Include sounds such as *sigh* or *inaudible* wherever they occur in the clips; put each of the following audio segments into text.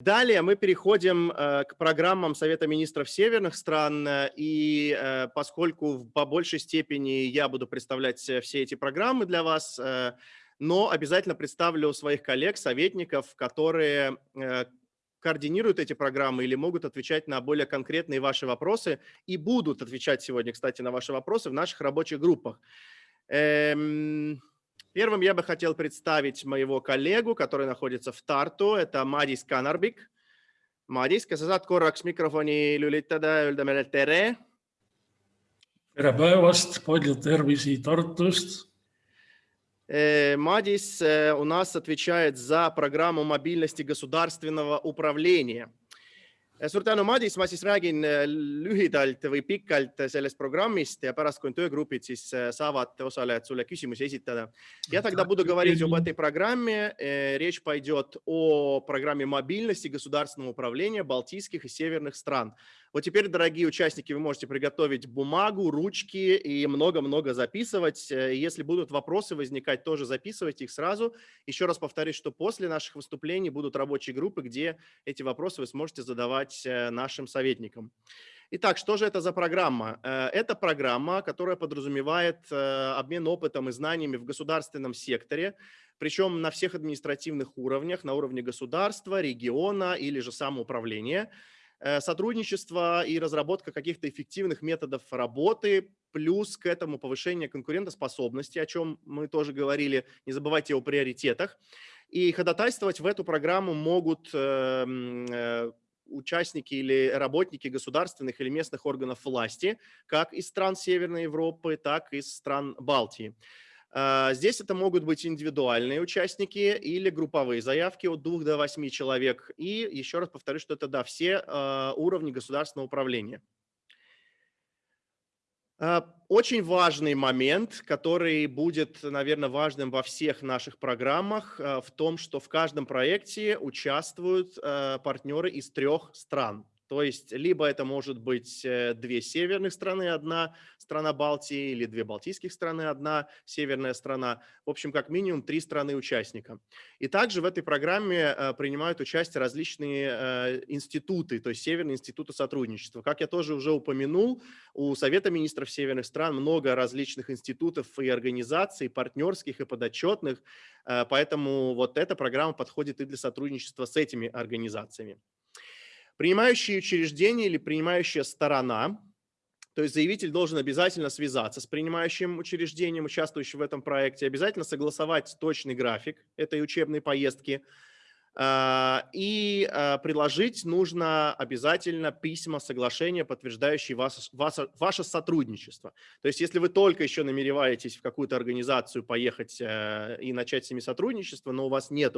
Далее мы переходим э, к программам Совета министров северных стран, э, и э, поскольку по большей степени я буду представлять все эти программы для вас, но обязательно представлю своих коллег, советников, которые координируют эти программы или могут отвечать на более конкретные ваши вопросы и будут отвечать сегодня, кстати, на ваши вопросы в наших рабочих группах. Эм... Первым я бы хотел представить моего коллегу, который находится в Тарту. Это Madis Kanarbik. Madis, kas sa saad korraks mikrofoni lülitada ja öelda meile tere? tere päevast, palju tervisi Tartust. Madis у нас отвечает за программу мобильности государственного управления. Suur tänu, Madis, ma siis räägin äh, lühidalt või pikalt sellest programmist ja pärast, kui on töögrupid, siis äh, saavad osalejad sulle küsimusi esitada. Я тогда буду говорить об этой программе. Э, речь пойдет о программе мобильности государственного управления Балтийских и Северных стран. Вот теперь, дорогие участники, вы можете приготовить бумагу, ручки и много-много записывать. Э, если будут вопросы возникать, тоже записывайте их сразу. Еще раз повторюсь, что после наших выступлений будут рабочие группы, где эти вопросы вы сможете задавать э, нашим советникам. Итак, что же это за программа? Э, это программа, которая подразумевает обмен опытом и знаниями в государственном секторе, причем на всех административных уровнях, на уровне государства, региона или же самоуправления – сотрудничество и разработка каких-то эффективных методов работы, плюс к этому повышение конкурентоспособности, о чем мы тоже говорили, не забывайте о приоритетах. И ходатайствовать в эту программу могут эм, э, участники или работники государственных или местных органов власти, как из стран Северной Европы, так и из стран Балтии. А, здесь это могут быть индивидуальные участники или групповые заявки от 2 до 8 человек. И еще раз повторю, что это да, все а, уровни государственного управления. А, очень важный момент, который будет, наверное, важным во всех наших программах, в том, что в каждом проекте участвуют партнеры из трех стран. То есть либо это может быть э, две северных страны, одна страна Балтии, или две балтийских страны, одна северная страна. В общем, как минимум три страны-участника. И также в этой программе э, принимают участие различные э, институты, то есть Северные институты сотрудничества. Как я тоже уже упомянул, у Совета министров северных стран много различных институтов и организаций, партнерских и подотчетных, поэтому вот эта программа подходит и для сотрудничества с этими организациями. Принимающее учреждение или принимающая сторона, то есть заявитель должен обязательно связаться с принимающим учреждением, участвующим в этом проекте, обязательно согласовать точный график этой учебной поездки, и а, приложить нужно обязательно письма соглашения, подтверждающие вас, вас, ваше сотрудничество. То есть если вы только еще намереваетесь в какую-то организацию поехать э, и начать с ними сотрудничество, но у вас нет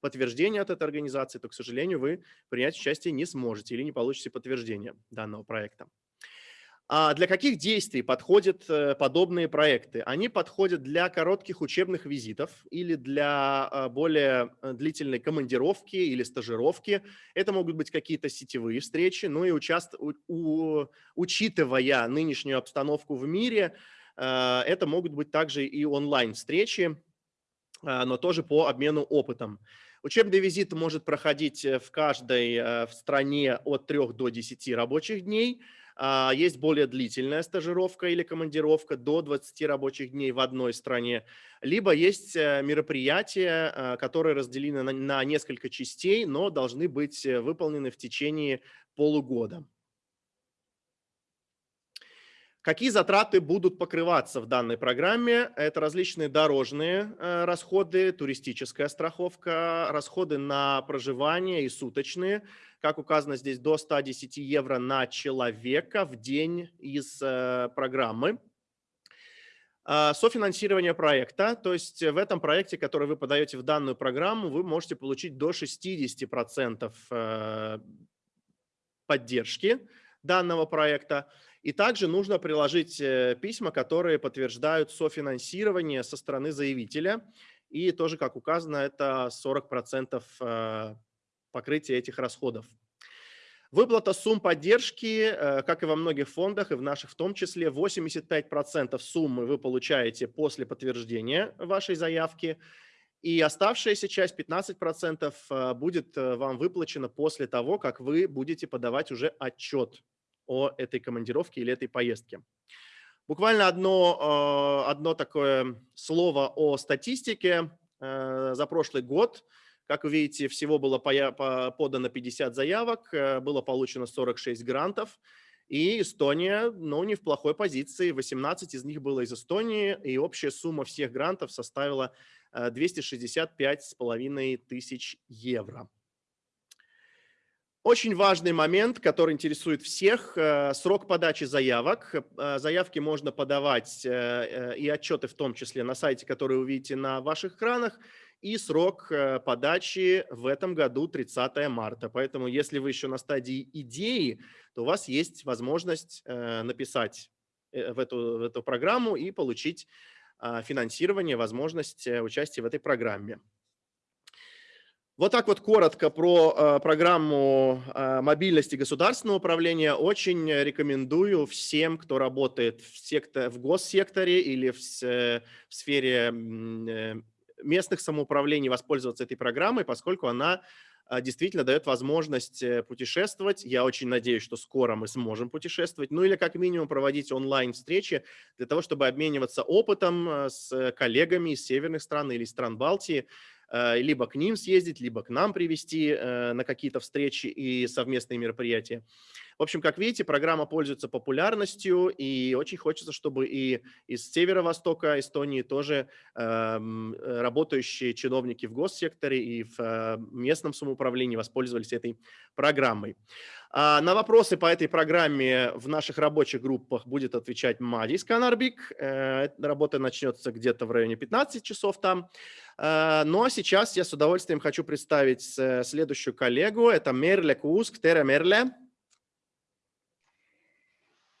подтверждения от этой организации, то, к сожалению, вы принять участие не сможете или не получите подтверждение данного проекта. А для каких действий подходят э, подобные проекты? Они подходят для коротких учебных визитов или для а, более э, длительной командировки или стажировки. Это могут быть какие-то сетевые встречи, ну и участ... у... учитывая нынешнюю обстановку в мире, э, это могут быть также и онлайн-встречи, но тоже по обмену опытом. Учебный визит может проходить в каждой в стране от 3 до 10 рабочих дней – а, есть более длительная стажировка или командировка до 20 рабочих дней в одной стране, либо есть э, мероприятия, а, которые разделены на несколько частей, но должны быть э, выполнены в течение полугода. Какие затраты будут покрываться в данной программе? Это различные дорожные э, расходы, туристическая страховка, расходы на проживание и суточные, как указано здесь, до 110 евро на человека в день из э, программы. А, софинансирование проекта, то есть в этом проекте, который вы подаете в данную программу, вы можете получить до 60% э, поддержки данного проекта. И также нужно приложить э, письма, которые подтверждают софинансирование со стороны заявителя. И тоже, как указано, это 40% э, покрытия этих расходов. Выплата сумм поддержки, э, как и во многих фондах, и в наших в том числе, 85% суммы вы получаете после подтверждения вашей заявки, И оставшаяся часть, 15%, будет вам выплачена после того, как вы будете подавать уже отчет о этой командировке или этой поездке. Буквально одно, одно такое слово о статистике за прошлый год – как вы видите, всего было подано 50 заявок, э, было получено 46 грантов. И Эстония, ну, не в плохой позиции. 18 из них было из Эстонии, и общая сумма всех грантов составила 265,5 э, тысяч евро. Очень важный момент, который интересует всех, э, срок подачи заявок. Заявки можно подавать и отчеты в том числе на сайте, который вы видите на ваших экранах, и срок э, подачи в этом году 30 марта. Поэтому если вы еще на стадии идеи, то у вас есть возможность э, написать э, в эту, в эту программу и получить финансирование, возможность участия в этой программе. Вот так вот коротко про программу мобильности государственного управления. Очень рекомендую всем, кто работает в, сектор, в госсекторе или в, в сфере местных самоуправлений воспользоваться этой программой, поскольку она действительно дает возможность э, путешествовать. Я очень надеюсь, что скоро мы сможем путешествовать, ну или как минимум проводить онлайн-встречи для того, чтобы обмениваться опытом э, с коллегами из северных стран или стран Балтии, э, либо к ним съездить, либо к нам привести на какие-то встречи и совместные мероприятия. В общем, как видите, программа пользуется популярностью, и очень хочется, чтобы и из северо-востока Эстонии тоже эм, э, работающие чиновники в госсекторе и в э, местном самоуправлении воспользовались этой программой. А на вопросы по этой программе в наших рабочих группах будет отвечать Мадис Канарбик. Э, работа начнется где-то в районе 15 часов там. Э, ну а сейчас я с удовольствием хочу представить следующую коллегу. Это Мерле Куск. Тере Мерле.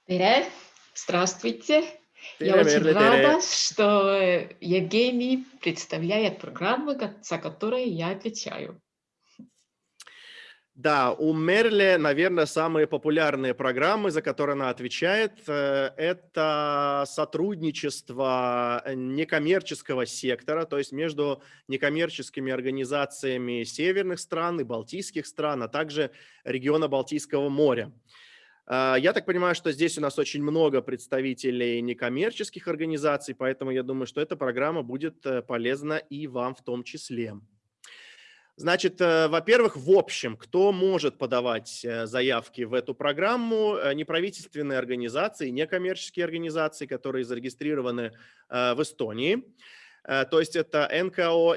Tere, здравствуйте. Я очень рада, что Евгений представляет программу, за которую я отвечаю. Да, у Мерли, наверное, самые популярные программы, за которые она отвечает, э, это сотрудничество некоммерческого сектора, то есть между некоммерческими организациями северных стран и балтийских стран, а также региона Балтийского моря. А, я так понимаю, что здесь у нас очень много представителей некоммерческих организаций, поэтому я думаю, что эта программа будет э, полезна и вам в том числе. Значит, э, во-первых, в общем, кто может подавать э, заявки в эту программу? Неправительственные организации, некоммерческие организации, которые зарегистрированы в Эстонии. То есть это НКО,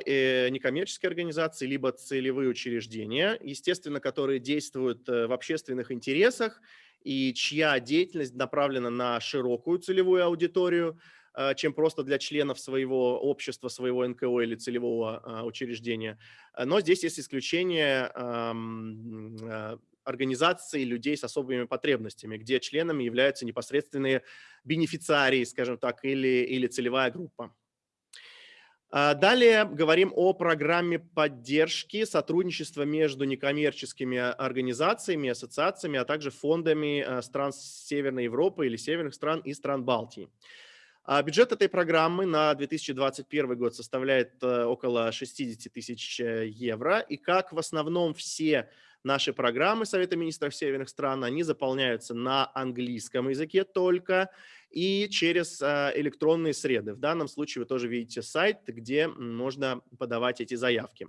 некоммерческие организации, либо целевые учреждения, естественно, которые действуют в общественных интересах и чья деятельность направлена на широкую целевую аудиторию, чем просто для членов своего общества, своего НКО или целевого а, учреждения. Но здесь есть исключение а, организаций людей с особыми потребностями, где членами являются непосредственные бенефициарии, скажем так, или, или целевая группа. А, далее говорим о программе поддержки сотрудничества между некоммерческими организациями, ассоциациями, а также фондами а, стран Северной Европы или северных стран и стран Балтии. А, бюджет этой программы на 2021 год составляет э, около 60 тысяч э, евро. И как в основном все наши программы Совета министров северных стран, они заполняются на английском языке только и через а, электронные среды. В данном случае вы тоже видите сайт, где можно подавать эти заявки.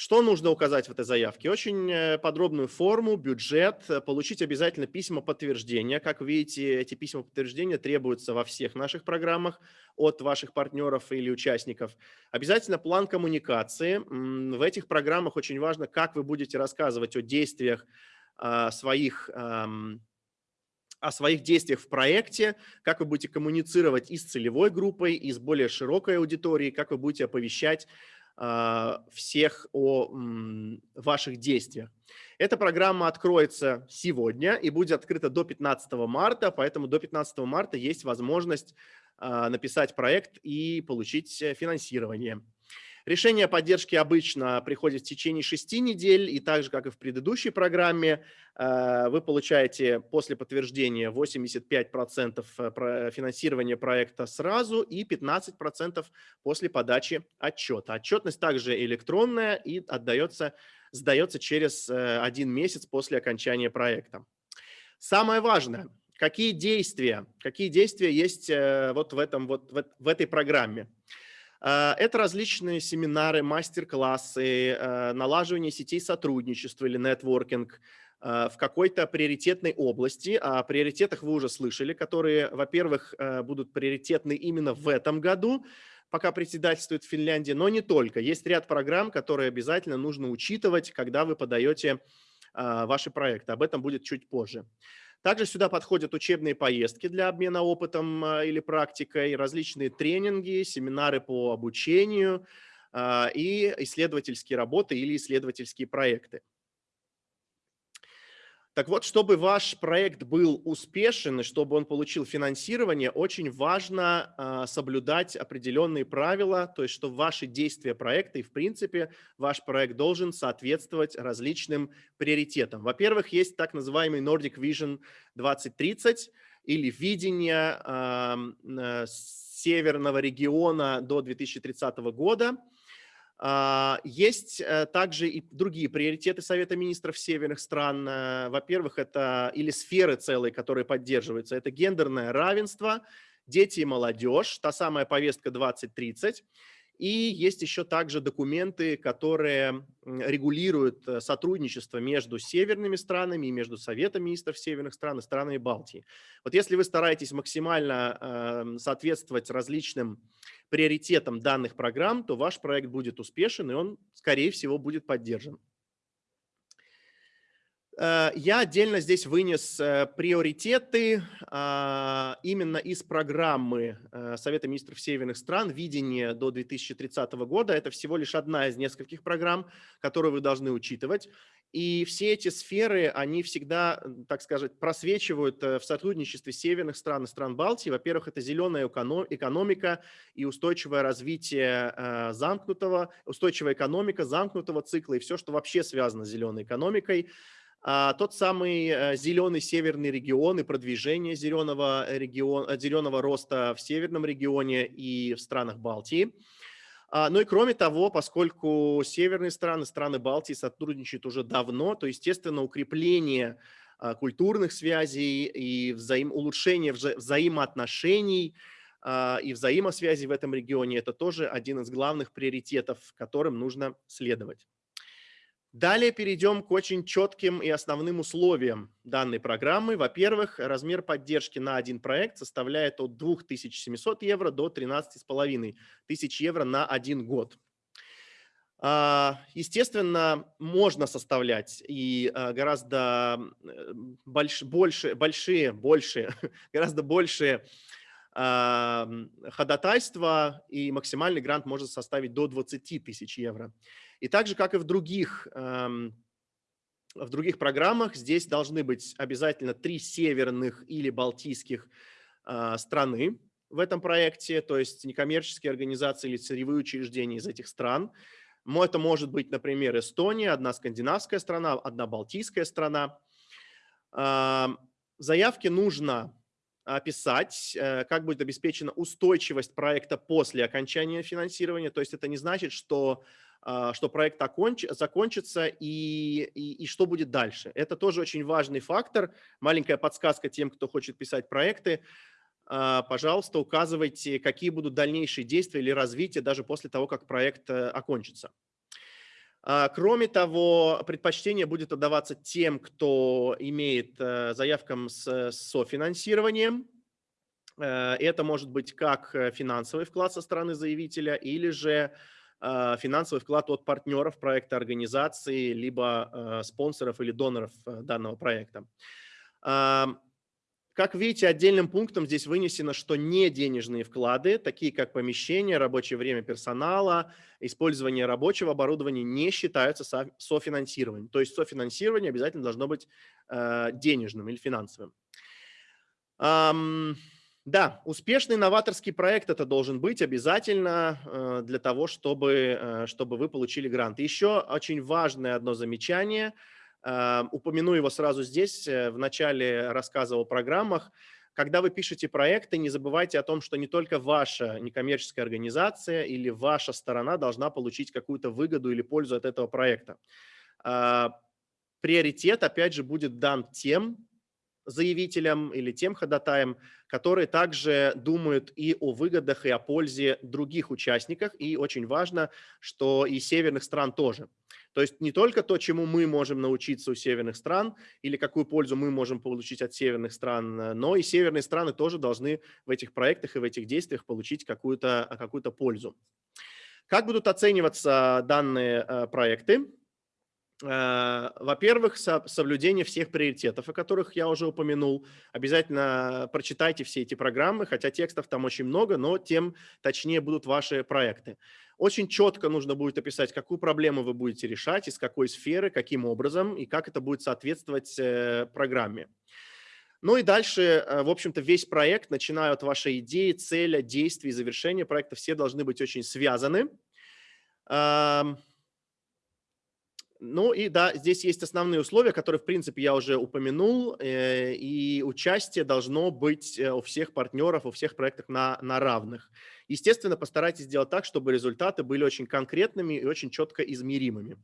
Что нужно указать в этой заявке? Очень э, подробную форму, бюджет, получить обязательно письма подтверждения. Как видите, эти письма подтверждения требуются во всех наших программах от ваших партнеров или участников. Обязательно план коммуникации. В этих программах очень важно, как вы будете рассказывать о действиях а, своих о своих действиях в проекте, как вы будете коммуницировать и с целевой группой, и с более широкой аудиторией, как вы будете оповещать э, всех о ваших действиях. Эта программа откроется сегодня и будет открыта до 15 марта, поэтому до 15 марта есть возможность э, написать проект и получить финансирование. Решение о поддержке обычно приходит в течение шести недель, и так же, как и в предыдущей программе, э, вы получаете после подтверждения 85% э, финансирования проекта сразу и 15% после подачи отчета. Отчетность также электронная и отдается, сдается через э, один месяц после окончания проекта. Самое важное, какие действия, какие действия есть вот в, этом, вот в этой программе. А, это различные семинары, мастер-классы, а, налаживание сетей сотрудничества или нетворкинг а, в какой-то приоритетной области. О приоритетах вы уже слышали, которые, во-первых, будут приоритетны именно в этом году, пока председательствует Финляндия, но не только. Есть ряд программ, которые обязательно нужно учитывать, когда вы подаете ваши проекты. Об этом будет чуть позже. Также сюда подходят учебные поездки для обмена опытом а, или практикой, различные тренинги, семинары по обучению а, и исследовательские работы или исследовательские проекты. Так вот, чтобы ваш проект был успешен и чтобы он получил финансирование, очень важно э, соблюдать определенные правила, то есть что ваши действия проекта и, в принципе, ваш проект должен соответствовать различным приоритетам. Во-первых, есть так называемый Nordic Vision 2030 или видение э, северного региона до 2030 года – а, есть э, также и другие приоритеты Совета министров северных стран. Э, во-первых, это или сферы целые, которые поддерживаются. Это гендерное равенство, дети и молодежь, та самая повестка 2030. И есть еще также документы, которые регулируют э, сотрудничество между северными странами и между Советом министров северных стран и странами Балтии. Вот если вы стараетесь максимально эм, соответствовать различным приоритетам данных программ, то ваш проект будет успешен и он, скорее всего, будет поддержан. Э, я отдельно здесь вынес э, приоритеты а, именно из программы э, Совета министров северных стран «Видение до 2030 года». Это всего лишь одна из нескольких программ, которые вы должны учитывать. И все эти сферы, они всегда, так сказать, просвечивают в сотрудничестве северных стран и стран Балтии. Во-первых, это зеленая экономика и устойчивое развитие замкнутого, устойчивая экономика замкнутого цикла и все, что вообще связано с зеленой экономикой. А, тот самый э, зеленый северный регион и продвижение зеленого, регион, э, зеленого роста в северном регионе и в странах Балтии. А, ну и кроме того, поскольку северные страны, страны Балтии сотрудничают уже давно, то, естественно, укрепление а, культурных связей и взаим, улучшение вза взаимоотношений и взаимосвязи в этом регионе – это тоже один из главных приоритетов, которым нужно следовать. Далее перейдем к очень четким и основным условиям данной программы. Во-первых, размер поддержки на один проект составляет от 2700 евро до 13,5 тысяч евро на один год. А, естественно, можно составлять и а, гораздо э, больш, больше, большие, больше, *laughs* гораздо большие ходатайства, и максимальный грант может составить до 20 тысяч евро. И так же, как и в других, эм, в других программах, здесь должны быть обязательно три северных или балтийских э, страны в этом проекте, то есть некоммерческие организации или целевые учреждения из этих стран. Это может быть, например, Эстония, одна скандинавская страна, одна балтийская страна. Заявки нужно описать, э, как будет обеспечена устойчивость проекта после окончания финансирования. То есть это не значит, что а, что проект оконч, закончится и, и, и что будет дальше. Это тоже очень важный фактор. Маленькая подсказка тем, кто хочет писать проекты. А, пожалуйста, указывайте, какие будут дальнейшие действия или развитие даже после того, как проект э, окончится. А, кроме того, предпочтение будет отдаваться тем, кто имеет э, заявкам с софинансированием. Э, это может быть как финансовый вклад со стороны заявителя или же а, финансовый вклад от партнеров проекта, организации, либо а, спонсоров или доноров а, данного проекта. Как видите, отдельным пунктом здесь вынесено, что не денежные вклады, такие как помещение, рабочее время персонала, использование рабочего оборудования, не считаются софинансированием. То есть софинансирование обязательно должно быть денежным или финансовым. Да, успешный новаторский проект это должен быть обязательно э, для того, чтобы, э, чтобы вы получили грант. Еще очень важное одно замечание, э, упомяну его сразу здесь, в начале рассказа о программах. Когда вы пишете проекты, не забывайте о том, что не только ваша некоммерческая организация или ваша сторона должна получить какую-то выгоду или пользу от этого проекта. Приоритет, опять же, будет дан тем заявителям или тем ходатаям, которые также думают и о выгодах, и о пользе других участников. И очень важно, что и северных стран тоже. То есть не только то, чему мы можем научиться у северных стран, или какую пользу мы можем получить от северных стран, но и северные страны тоже должны в этих проектах и в этих действиях получить какую-то какую, -то, пользу. Как будут оцениваться данные э, проекты? Э, во-первых, соблюдение всех приоритетов, о которых я уже упомянул. Обязательно прочитайте все эти программы, хотя текстов там очень много, но тем точнее будут ваши проекты. Очень четко нужно будет описать, какую проблему вы будете решать, из какой сферы, каким образом и как это будет соответствовать э, программе. Ну и дальше, э, в общем-то, весь проект, начиная от вашей идеи, цели, действий, завершения проекта, все должны быть очень связаны. Ну и да, здесь есть основные условия, которые, в принципе, я уже упомянул, э, и участие должно быть э, у всех партнеров, у всех проектов на, на равных. Естественно, постарайтесь сделать так, чтобы результаты были очень конкретными и очень четко измеримыми.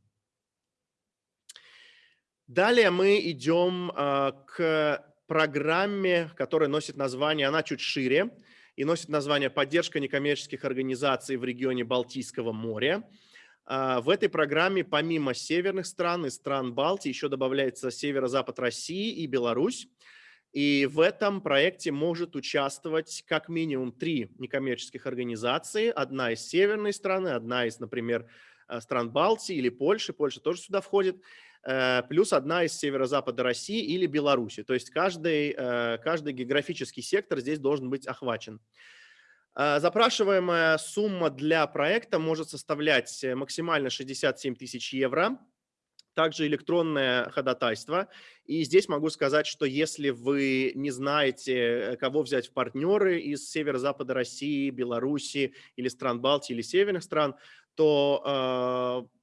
Далее мы идем а, к программе, которая носит название, она чуть шире, и носит название «Поддержка некоммерческих организаций в регионе Балтийского моря». А, в этой программе помимо северных стран и стран Балтии еще добавляется северо-запад России и Беларусь. И в этом проекте может участвовать как минимум три некоммерческих организации. Одна из северной страны, одна из, например, э, стран Балтии или Польши. Польша тоже сюда входит. Э, плюс одна из северо-запада России или Беларуси. То есть каждый, э, каждый географический сектор здесь должен быть охвачен. А, запрашиваемая сумма для проекта может составлять э, максимально 67 тысяч евро. Также электронное ходатайство. И здесь могу сказать, что если вы не знаете, э, кого взять в партнеры из северо-запада России, Беларуси или стран Балтии или северных стран, то э,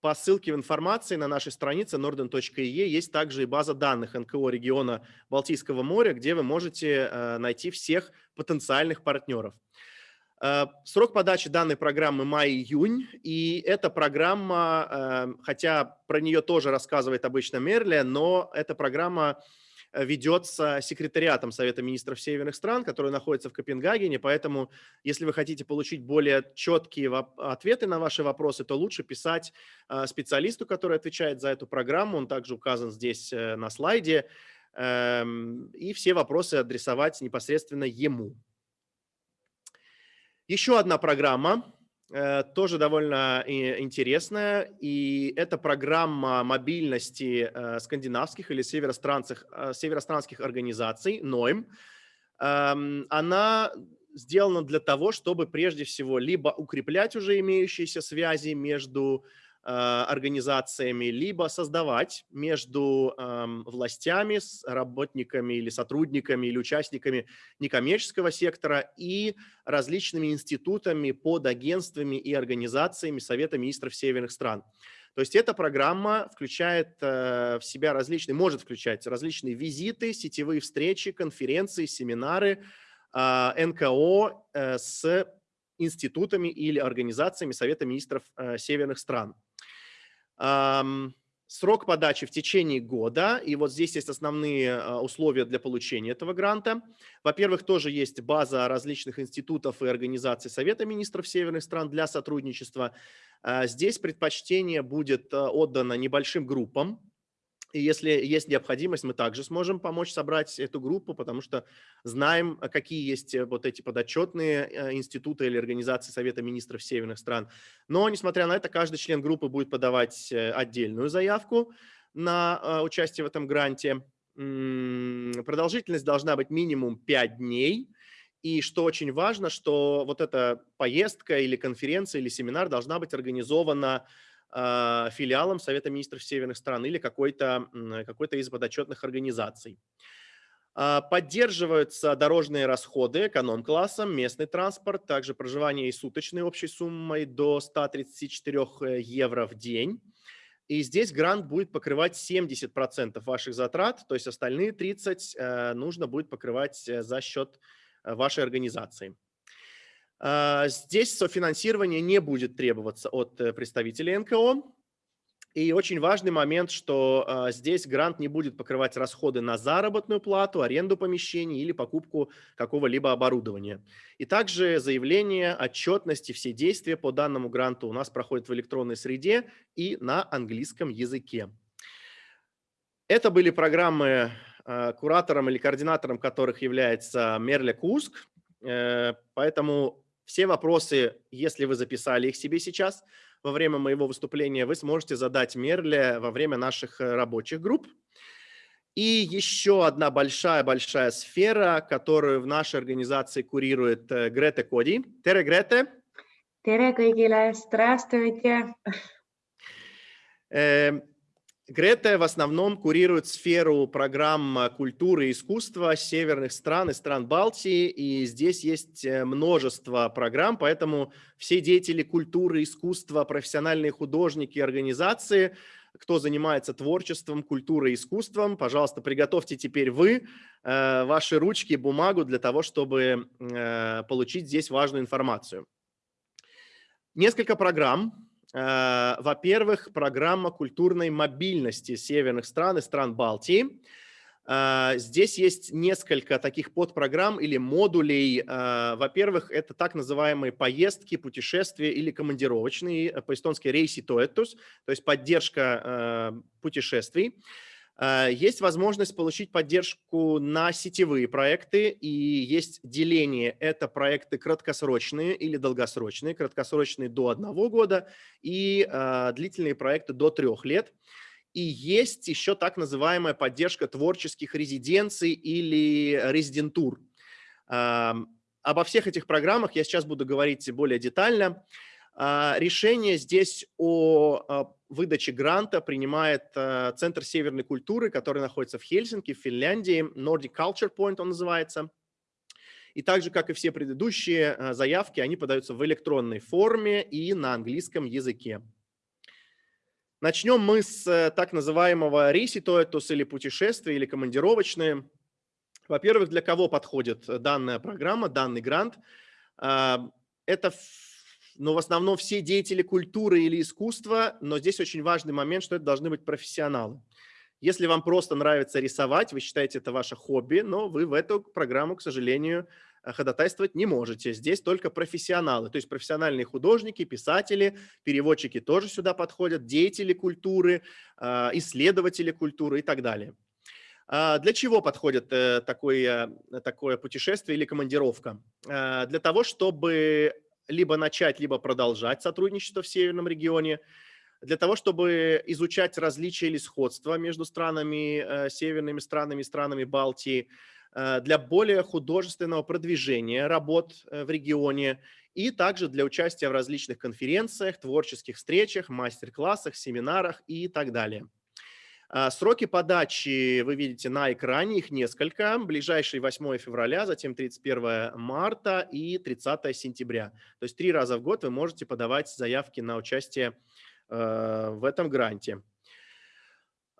по ссылке в информации на нашей странице norden.e есть также и база данных НКО региона Балтийского моря, где вы можете э, найти всех потенциальных партнеров. Э, срок подачи данной программы май-июнь, и эта программа, э, хотя про нее тоже рассказывает обычно Мерли, но эта программа ведется секретариатом Совета министров северных стран, который находится в Копенгагене, поэтому если вы хотите получить более четкие ответы на ваши вопросы, то лучше писать э, специалисту, который отвечает за эту программу, он также указан здесь э, на слайде, эм, и все вопросы адресовать непосредственно ему. Еще одна программа, Э, тоже довольно интересная, и это программа мобильности э, скандинавских или севеространских, э, севеространских организаций, НОИМ. Эм, она сделана для того, чтобы прежде всего либо укреплять уже имеющиеся связи между Э, организациями, либо создавать между властями, с работниками или сотрудниками или участниками некоммерческого сектора и различными институтами, подагентствами и организациями Совета министров северных стран. То есть эта программа включает э, в себя различные, может включать различные визиты, сетевые встречи, конференции, семинары, э, НКО с институтами или организациями Совета министров северных стран. Срок подачи в течение года, и вот здесь есть основные а, условия для получения этого гранта. Во-первых, тоже есть база различных институтов и организаций Совета министров северных стран для сотрудничества. А, здесь предпочтение будет а, отдано небольшим группам, и если есть необходимость, мы также сможем помочь собрать эту группу, потому что знаем, а, какие есть э, вот эти подотчетные э, институты или организации Совета министров северных стран. Но, несмотря на это, каждый член группы будет подавать э, отдельную заявку на а, участие в этом гранте. Продолжительность должна быть минимум 5 дней. И что очень важно, что вот эта поездка или конференция или семинар должна быть организована филиалом Совета министров северных стран или какой-то какой из подотчетных организаций. А, поддерживаются дорожные расходы эконом-классом, местный транспорт, также проживание и суточной общей суммой до 134 э, евро в день. И здесь грант будет покрывать 70% ваших затрат, то есть остальные 30% э, нужно будет покрывать э, за счет вашей организации. А, здесь софинансирование не будет требоваться от представителей НКО. И очень важный момент, что э, здесь грант не будет покрывать расходы на заработную плату, аренду помещений или покупку какого-либо оборудования. И также заявление, отчетности, все действия по данному гранту у нас проходят в электронной среде и на английском языке. Это были программы, э, куратором или координатором которых является Мерля Куск. Э, поэтому все вопросы, если вы записали их себе сейчас, во время моего выступления вы сможете задать Мерле во время наших э, рабочих групп. И еще одна большая-большая сфера, которую в нашей организации курирует э, Грета Коди. Тере, Грете. Тере kõigile, здравствуйте. Грета в основном курирует сферу программ культуры и искусства северных стран и стран Балтии, и здесь есть э, множество программ, поэтому все деятели культуры, искусства, профессиональные художники, организации, кто занимается творчеством, культурой искусством, пожалуйста, приготовьте теперь вы э, ваши ручки бумагу для того, чтобы э, получить здесь важную информацию. Несколько программ, во-первых, программа культурной мобильности северных стран и стран Балтии. Э, здесь есть несколько таких подпрограмм или модулей. Э, во-первых, это так называемые поездки, путешествия или командировочные, по-эстонски рейси то есть поддержка путешествий. Э, есть возможность получить поддержку на сетевые проекты, и есть деление. Это проекты краткосрочные или долгосрочные. Краткосрочные до одного года и э, длительные проекты до трех лет. И есть еще так называемая поддержка творческих резиденций или резидентур. Э, обо всех этих программах я сейчас буду говорить более детально. Э, решение здесь о э, выдачи гранта принимает э, Центр северной культуры, который находится в Хельсинки, в Финляндии. Nordic Culture Point он называется. И так же, как и все предыдущие заявки, они подаются в электронной форме и на английском языке. Начнем мы с э, так называемого рейситоэтус или путешествия, или командировочные. Во-первых, для кого подходит данная программа, данный грант? Это но в основном все деятели культуры или искусства, но здесь очень важный момент, что это должны быть профессионалы. Если вам просто нравится рисовать, вы считаете это ваше хобби, но вы в эту программу, к сожалению, э, ходатайствовать не можете. Здесь только профессионалы, то есть профессиональные художники, писатели, переводчики тоже сюда подходят, деятели культуры, э, исследователи культуры и так далее. А для чего подходит э, такое, такое путешествие или командировка? Для того, чтобы либо начать, либо продолжать сотрудничество в северном регионе, для того, чтобы изучать различия или сходства между странами, э, северными странами, странами Балтии, э, для более художественного продвижения работ э, в регионе и также для участия в различных конференциях, творческих встречах, мастер-классах, семинарах и так далее. А, сроки подачи вы видите на экране, их несколько. Ближайший 8 февраля, затем 31 марта и 30 сентября. То есть три раза в год вы можете подавать заявки на участие э, в этом гранте.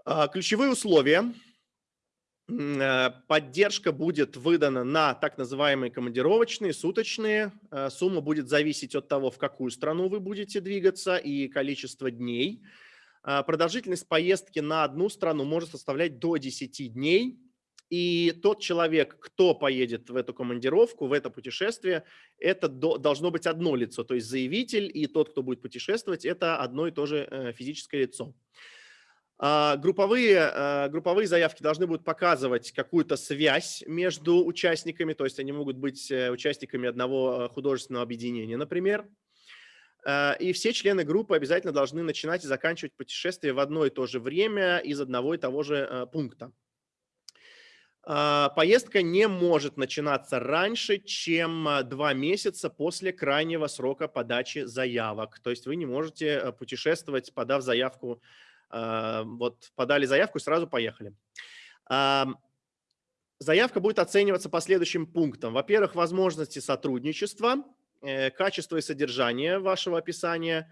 А, ключевые условия. Э, поддержка будет выдана на так называемые командировочные, суточные. Э, сумма будет зависеть от того, в какую страну вы будете двигаться и количество дней. А, продолжительность поездки на одну страну может составлять до 10 дней. И тот человек, кто поедет в эту командировку, в это путешествие, это должно быть одно лицо. То есть заявитель и тот, кто будет путешествовать, это одно и то же э, физическое лицо. А, групповые, а, групповые заявки должны будут показывать какую-то связь между участниками, то есть они могут быть э, участниками одного э, художественного объединения, например. Э, и все члены группы обязательно должны начинать и заканчивать путешествие в одно и то же время из одного и того же э, пункта. А, поездка не может начинаться раньше, чем э, два месяца после крайнего срока подачи заявок. То есть вы не можете путешествовать, подав заявку, вот подали заявку и сразу поехали. Заявка будет оцениваться по следующим пунктам. Во-первых, возможности сотрудничества, э, качество и содержание вашего описания,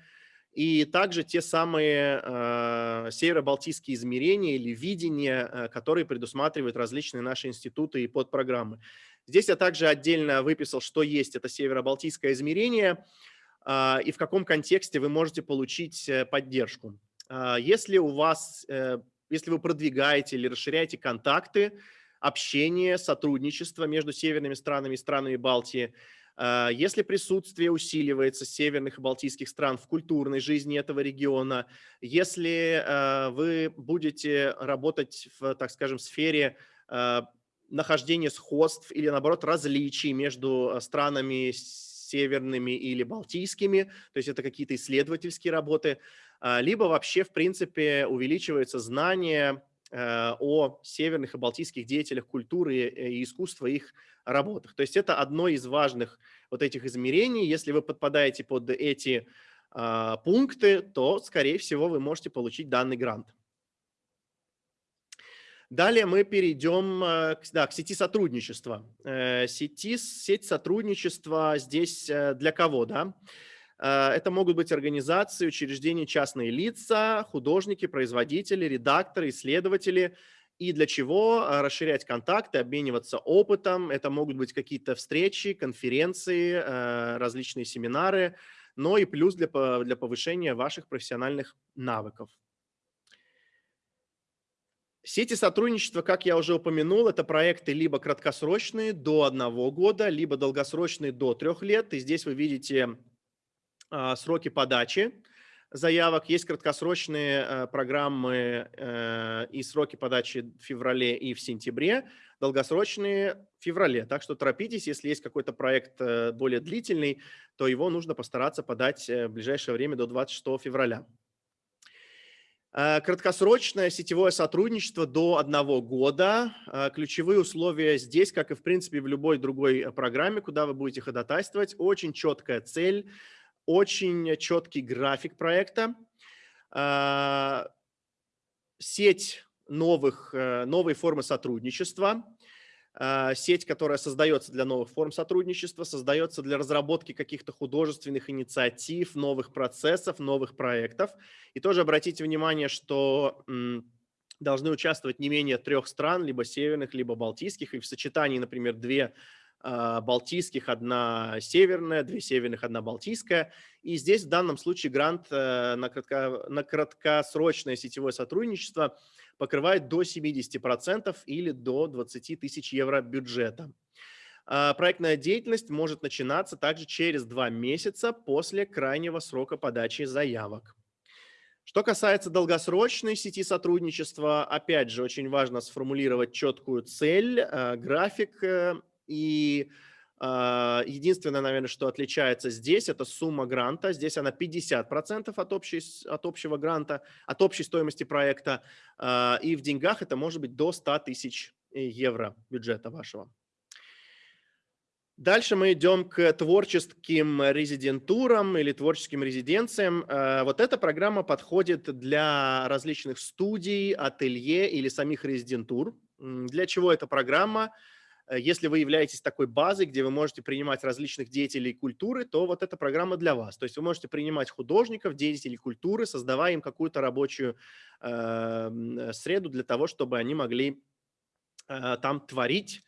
и также те самые э, северо-балтийские измерения или видения, э, которые предусматривают различные наши институты и подпрограммы. Здесь я также отдельно выписал, что есть это северо-балтийское измерение э, и в каком контексте вы можете получить э, поддержку. Э, если у вас, э, если вы продвигаете или расширяете контакты, общение, сотрудничество между северными странами и странами Балтии. А, если присутствие усиливается северных и балтийских стран в культурной жизни этого региона, если а, вы будете работать в, так скажем, сфере а, нахождения сходств или, наоборот, различий между странами северными или балтийскими, то есть это какие-то исследовательские работы, либо вообще, в принципе, увеличивается знание о северных и балтийских деятелях культуры и искусства, их работах. То есть это одно из важных вот этих измерений. Если вы подпадаете под эти а, пункты, то, скорее всего, вы можете получить данный грант. Далее мы перейдем э, да, к сети сотрудничества. Э, сети, сеть сотрудничества здесь для кого? Да? Э, это могут быть организации, учреждения, частные лица, художники, производители, редакторы, исследователи. И для чего э, расширять контакты, обмениваться опытом. Это могут быть какие-то встречи, конференции, э, различные семинары, но и плюс для, для повышения ваших профессиональных навыков. Сети сотрудничества, как я уже упомянул, это проекты либо краткосрочные до одного года, либо долгосрочные до трех лет. И здесь вы видите сроки подачи заявок, есть краткосрочные э, программы э, и сроки подачи в феврале и в сентябре, долгосрочные в феврале. Так что торопитесь, если есть какой-то проект э, более длительный, то его нужно постараться подать в ближайшее время до 26 февраля. Краткосрочное сетевое сотрудничество до одного года. Ключевые условия здесь, как и в принципе в любой другой программе, куда вы будете ходатайствовать, очень четкая цель – очень четкий график проекта, а, сеть новых, э, новой формы сотрудничества, а, сеть, которая создается для новых форм сотрудничества, создается для разработки каких-то художественных инициатив, новых процессов, новых проектов. И тоже обратите внимание, что должны участвовать не менее трех стран, либо северных, либо балтийских, и в сочетании, например, две балтийских, одна северная, две северных, одна балтийская. И здесь в данном случае грант э, на, кратко, на краткосрочное сетевое сотрудничество покрывает до 70% или до 20 тысяч евро бюджета. А, проектная деятельность может начинаться также через два месяца после крайнего срока подачи заявок. Что касается долгосрочной сети сотрудничества, опять же, очень важно сформулировать четкую цель, э, график э, и э, единственное, наверное, что отличается здесь, это сумма гранта. Здесь она 50% от, общей, от общего гранта, от общей стоимости проекта. Э, и в деньгах это может быть до 100 тысяч евро бюджета вашего. Дальше мы идем к творческим резидентурам или творческим резиденциям. А, вот эта программа подходит для различных студий, ателье или самих резидентур. Для чего эта программа? Если вы являетесь такой базой, где вы можете принимать различных деятелей культуры, то вот эта программа для вас. То есть вы можете принимать художников, деятелей культуры, создавая им какую-то рабочую э, среду для того, чтобы они могли э, там творить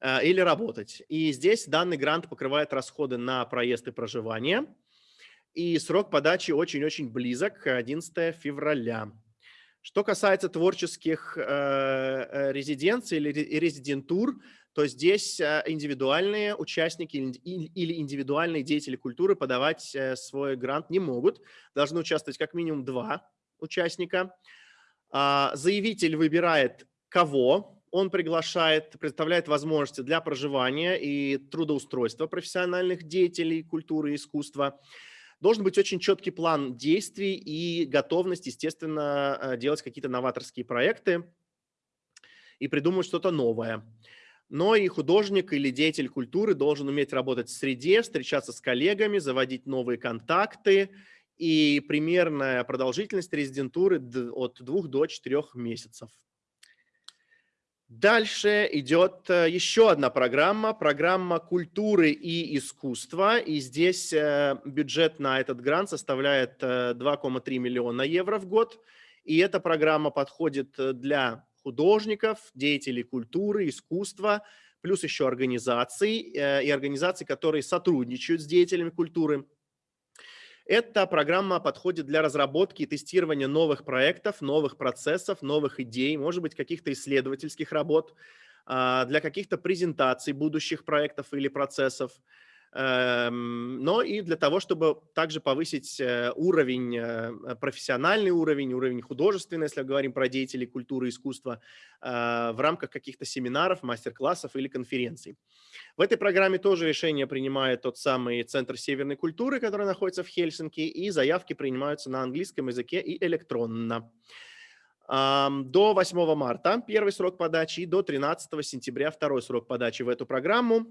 э, или работать. И здесь данный грант покрывает расходы на проезд и проживание. И срок подачи очень-очень близок, 11 февраля. Что касается творческих э, э резиденций или резидентур, то здесь э, индивидуальные участники или индивидуальные деятели культуры подавать э, свой грант не могут. Должны участвовать как минимум два участника. А, заявитель выбирает кого он приглашает, представляет возможности для проживания и трудоустройства профессиональных деятелей культуры и искусства. Должен быть очень четкий план действий и готовность, естественно, э, делать какие-то новаторские проекты и придумать что-то новое но и художник или деятель культуры должен уметь работать в среде, встречаться с коллегами, заводить новые контакты. И примерная продолжительность резидентуры от двух до четырех месяцев. Дальше идет э, еще одна программа, программа культуры и искусства. И здесь э, бюджет на этот грант составляет 2,3 э, миллиона евро в год. И эта программа подходит для художников, деятелей культуры, искусства, плюс еще организаций и организаций, которые сотрудничают с деятелями культуры. Эта программа подходит для разработки и тестирования новых проектов, новых процессов, новых идей, может быть, каких-то исследовательских работ, а, для каких-то презентаций будущих проектов или процессов. Эм, но и для того, чтобы также повысить э, уровень, э, профессиональный уровень, уровень художественный, если говорим про деятелей культуры и искусства, э, в рамках каких-то семинаров, мастер-классов или конференций. В этой программе тоже решение принимает тот самый Центр северной культуры, который находится в Хельсинки, и заявки принимаются на английском языке и электронно. До 8 марта первый срок подачи и до 13 сентября второй срок подачи в эту программу.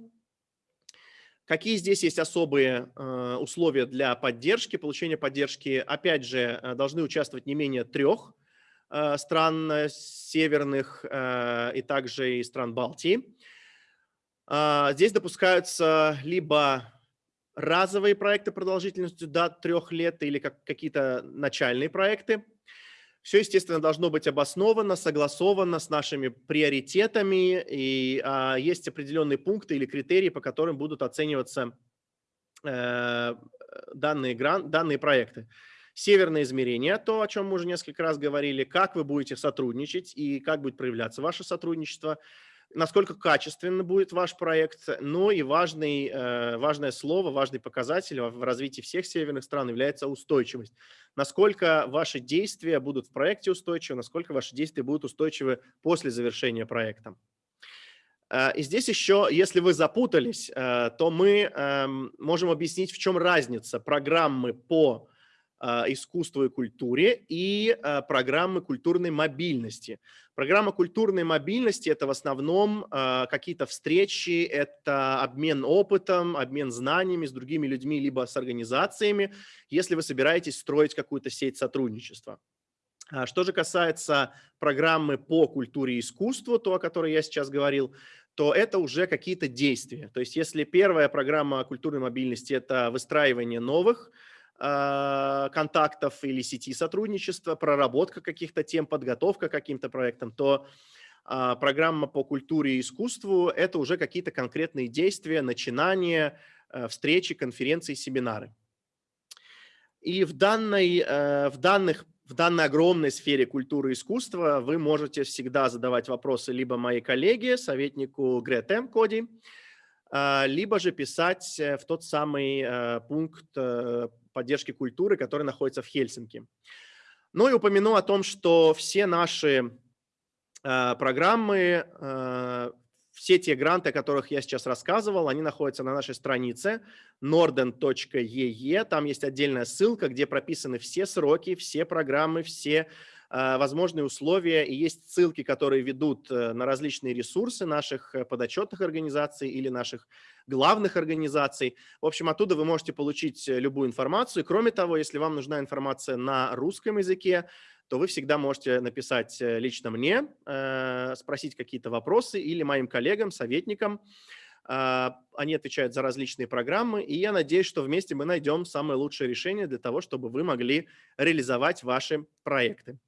Какие здесь есть особые э, условия для поддержки, получения поддержки? Опять же, э, должны участвовать не менее трех э, стран северных и также и стран Балтии. А, здесь допускаются либо разовые проекты продолжительностью до трех лет или как, какие-то начальные проекты. Все, естественно, должно быть обосновано, согласовано с нашими приоритетами, и а, есть определенные пункты или критерии, по которым будут оцениваться э, данные, гран, данные проекты. Северное измерение, то, о чем мы уже несколько раз говорили, как вы будете сотрудничать и как будет проявляться ваше сотрудничество – насколько качественно будет ваш проект, но и важный, э, важное слово, важный показатель в развитии всех северных стран является устойчивость. Насколько ваши действия будут в проекте устойчивы, насколько ваши действия будут устойчивы после завершения проекта. Э, и здесь еще, если вы запутались, э, то мы эм, можем объяснить, в чем разница программы по искусству и культуре и а, программы культурной мобильности. Программа культурной мобильности – это в основном а, какие-то встречи, это обмен опытом, обмен знаниями с другими людьми, либо с организациями, если вы собираетесь строить какую-то сеть сотрудничества. Что же касается программы по культуре и искусству, то, о которой я сейчас говорил, то это уже какие-то действия. То есть если первая программа культурной мобильности – это выстраивание новых а, контактов или сети сотрудничества, проработка каких-то тем, подготовка к каким-то проектам, то а, программа по культуре и искусству – это уже какие-то конкретные действия, начинания, э, встречи, конференции, семинары. И в данной, э, в данных в данной огромной сфере культуры и искусства вы можете всегда задавать вопросы либо моей коллеге, советнику Грете Коди, а, либо же писать э, в тот самый пункт поддержки культуры, который находится в Хельсинки. Ну и упомяну о том, что все наши э, программы, э, все те гранты, о которых я сейчас рассказывал, они находятся на нашей странице norden.ee. Там есть отдельная ссылка, где прописаны все сроки, все программы, все возможные условия. И есть ссылки, которые ведут э, на различные ресурсы наших э, подотчетных организаций или наших главных организаций. В общем, оттуда вы можете получить э, любую информацию. Кроме того, если вам нужна информация на русском языке, то вы всегда можете написать э, лично мне, э, спросить какие-то вопросы или моим коллегам, советникам. Они отвечают за различные программы, и я надеюсь, что вместе мы найдем самое лучшее решение для того, чтобы вы могли реализовать ваши проекты.